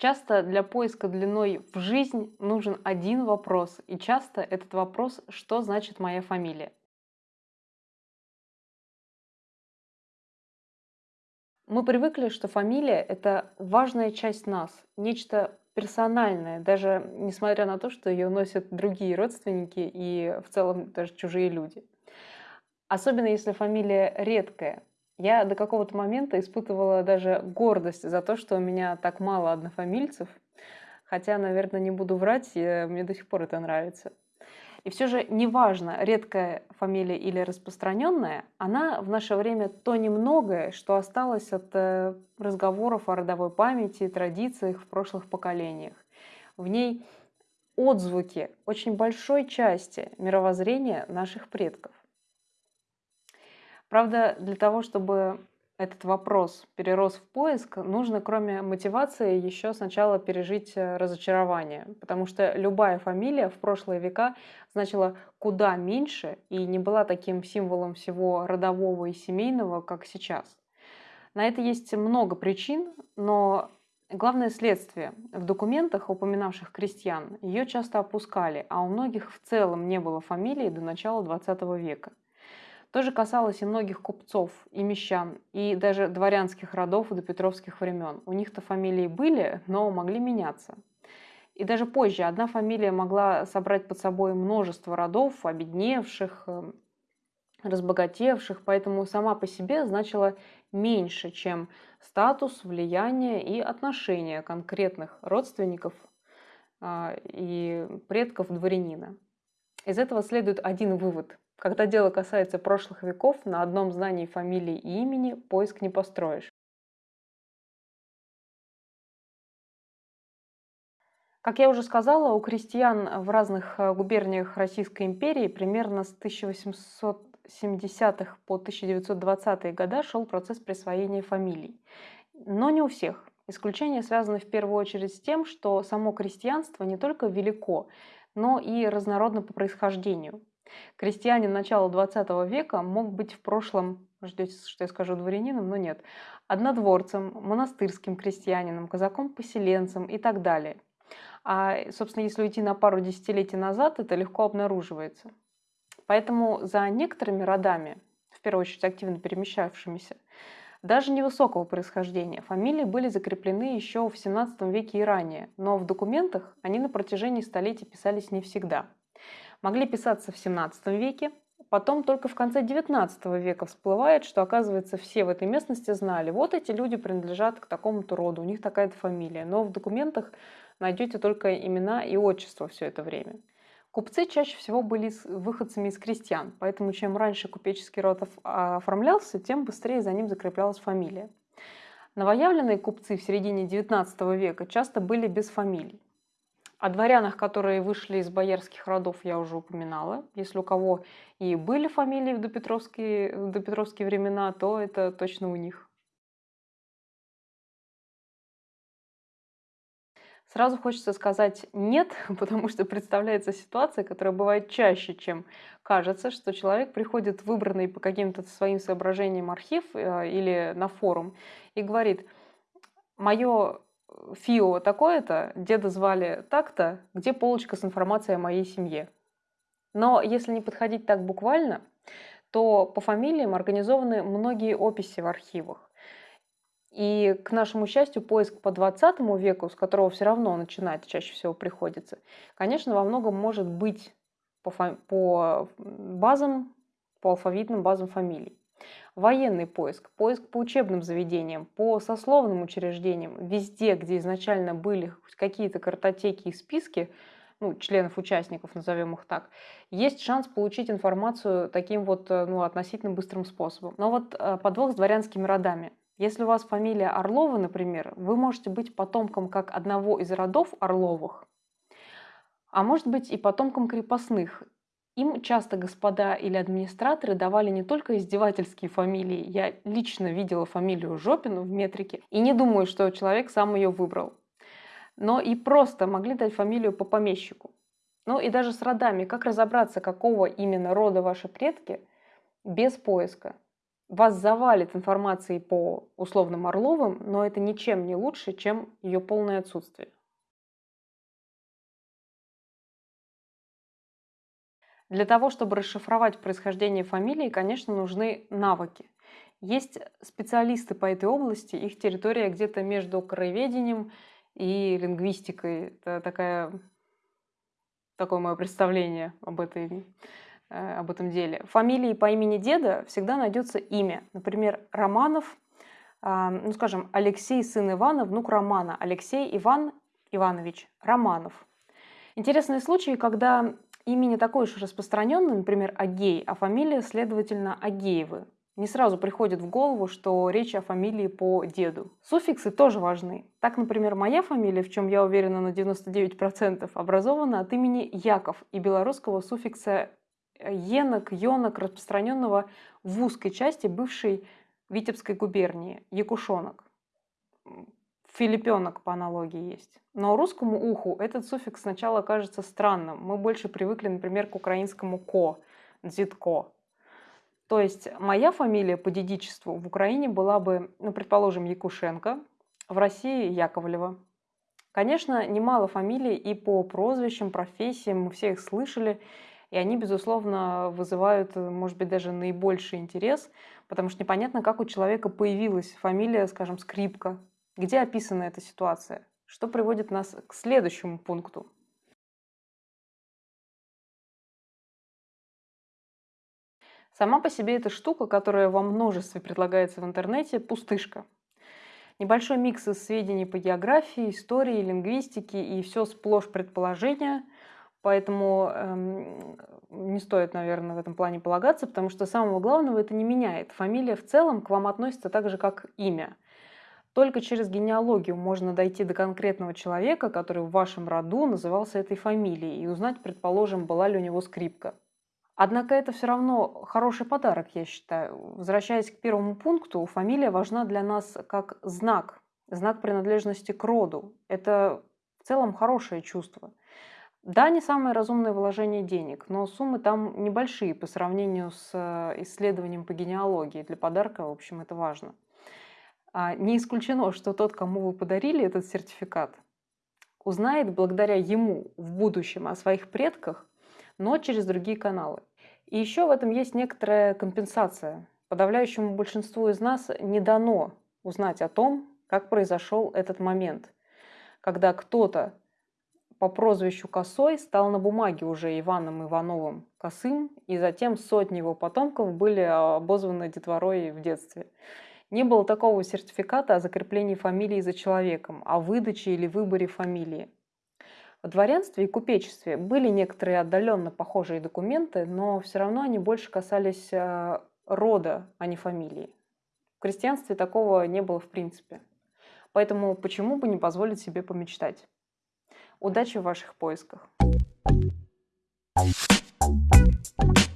Часто для поиска длиной в жизнь нужен один вопрос, и часто этот вопрос «что значит моя фамилия?». Мы привыкли, что фамилия– это важная часть нас, нечто персональное, даже несмотря на то, что ее носят другие родственники и в целом даже чужие люди. Особенно если фамилия редкая, я до какого-то момента испытывала даже гордость за то, что у меня так мало однофамильцев. Хотя, наверное, не буду врать, мне до сих пор это нравится. И все же неважно, редкая фамилия или распространенная, она в наше время то немногое, что осталось от э, разговоров о родовой памяти и традициях в прошлых поколениях. В ней отзвуки очень большой части мировоззрения наших предков. Правда, для того, чтобы этот вопрос перерос в поиск, нужно, кроме мотивации, еще сначала пережить э, разочарование. Потому что любая фамилия в прошлые века значила куда меньше и не была таким символом всего родового и семейного, как сейчас. На это есть много причин, но главное следствие. В документах, упоминавших крестьян, ее часто опускали, а у многих в целом не было фамилии до начала XX века. То же касалось и многих купцов, и мещан, и даже дворянских родов до петровских времен. У них-то фамилии были, но могли меняться. И даже позже одна фамилия могла собрать под собой множество родов, обедневших, эм, разбогатевших, поэтому сама по себе значила меньше, чем статус, влияние и отношения конкретных родственников а, и предков дворянина. Из этого следует один вывод. Когда дело касается прошлых веков, на одном знании фамилии и имени поиск не построишь. Как я уже сказала, у крестьян в разных э, губерниях Российской империи примерно с 1870-х по 1920-е годы шел процесс присвоения фамилий. Но не у всех. Исключение связано в первую очередь с тем, что само крестьянство не только велико, но и разнородно по происхождению. Крестьянин начала 20 века мог быть в прошлом, ждете, что я скажу дворянином, но нет, однодворцем, монастырским крестьянином, казаком-поселенцем и так далее. А, собственно, если уйти на пару десятилетий назад, это легко обнаруживается. Поэтому за некоторыми родами, в первую очередь активно перемещавшимися, даже невысокого происхождения фамилии были закреплены еще в 17 веке и ранее, но в документах они на протяжении столетий писались не всегда – могли писаться в 17 веке, Потом только в конце 19 века всплывает, что, оказывается, все в этой местности знали, вот эти люди принадлежат к такому-то роду, у них такая-то фамилия. Но в документах найдете только имена и отчество все это время. Купцы чаще всего были выходцами из крестьян, поэтому чем раньше купеческий род оформлялся, тем быстрее за ним закреплялась фамилия. Новоявленные купцы в середине XIX века часто были без фамилий. О дворянах, которые вышли из боярских родов, я уже упоминала. Если у кого и были фамилии в допетровские, в допетровские времена, то это точно у них. Сразу хочется сказать «нет», потому что представляется ситуация, которая бывает чаще, чем кажется, что человек приходит выбранный по каким-то своим соображениям архив э, или на форум и говорит «мое Фио такое-то, деда звали так-то, где полочка с информацией о моей семье. Но если не подходить так буквально, то по фамилиям организованы многие описи в архивах. И, к нашему счастью, поиск по 20 веку, с которого все равно начинать чаще всего приходится, конечно, во многом может быть по, по базам, по алфавитным базам фамилий военный поиск, поиск по учебным заведениям, по сословным учреждениям, везде, где изначально были какие-то картотеки и списки, ну, членов участников, назовем их так, есть шанс получить информацию таким вот э, ну, относительно быстрым способом. Но вот э, подвох с дворянскими родами. Если у вас фамилия Орлова, например, вы можете быть потомком как одного из родов Орловых, а может быть и потомком крепостных. Им часто господа или администраторы давали не только издевательские фамилии, я лично видела фамилию Жопину в метрике и не думаю, что человек сам ее выбрал, но и просто могли дать фамилию по помещику. Ну и даже с родами, как разобраться, какого именно рода ваши предки, без поиска. Вас завалит информацией по условным Орловым, но это ничем не лучше, чем ее полное отсутствие. Для того, чтобы расшифровать происхождение фамилии, конечно, нужны навыки. Есть специалисты по этой области, их территория где-то между краеведением и лингвистикой. Это такая, такое мое представление об, этой, об этом деле. Фамилии по имени деда всегда найдется имя. Например, Романов, а, ну скажем, Алексей, сын Ивана, внук Романа. Алексей Иван Иванович Романов. Интересные случаи, когда имя не такое уж распространенное, например, Агей, а фамилия, следовательно, Агеевы не сразу приходит в голову, что речь о фамилии по деду. Суффиксы тоже важны. Так, например, моя фамилия, в чем я уверена на 99%, образована от имени Яков и белорусского суффикса енок, йонок, распространенного в узкой части бывшей Витебской губернии, якушонок. Филиппенок по аналогии есть. Но русскому уху этот суффикс сначала кажется странным. Мы больше привыкли, например, к украинскому «ко», «дзитко». То есть моя фамилия по дедичеству в Украине была бы, ну, предположим, Якушенко, в России Яковлева. Конечно, немало фамилий и по прозвищам, профессиям, мы все их слышали, и они, безусловно, вызывают, может быть, даже наибольший интерес, потому что непонятно, как у человека появилась фамилия, скажем, Скрипка. Где описана эта ситуация? Что приводит нас к следующему пункту. Сама по себе эта штука, которая во множестве предлагается в интернете, пустышка. Небольшой микс из сведений по географии, истории, лингвистике и все сплошь предположения. Поэтому эм, не стоит, наверное, в этом плане полагаться, потому что самого главного это не меняет. Фамилия в целом к вам относится так же, как имя. Только через генеалогию можно дойти до конкретного человека, который в вашем роду назывался этой фамилией, и узнать, предположим, была ли у него скрипка. Однако это все равно хороший подарок, я считаю. Возвращаясь к первому пункту, фамилия важна для нас как знак, знак принадлежности к роду. Это в целом хорошее чувство. Да, не самое разумное вложение денег, но суммы там небольшие по сравнению с э, исследованием по генеалогии. Для подарка, в общем, это важно. А, не исключено, что тот, кому вы подарили этот сертификат, узнает благодаря ему в будущем о своих предках, но через другие каналы. И еще в этом есть некоторая компенсация. Подавляющему большинству из нас не дано узнать о том, как произошел этот момент, когда кто-то по прозвищу Косой стал на бумаге уже Иваном Ивановым Косым, и затем сотни его потомков были обозваны детворой в детстве. Не было такого сертификата о закреплении фамилии за человеком, о выдаче или выборе фамилии. В дворянстве и купечестве были некоторые отдаленно похожие документы, но все равно они больше касались э, рода, а не фамилии. В крестьянстве такого не было в принципе. Поэтому почему бы не позволить себе помечтать? Удачи в ваших поисках! Thank you.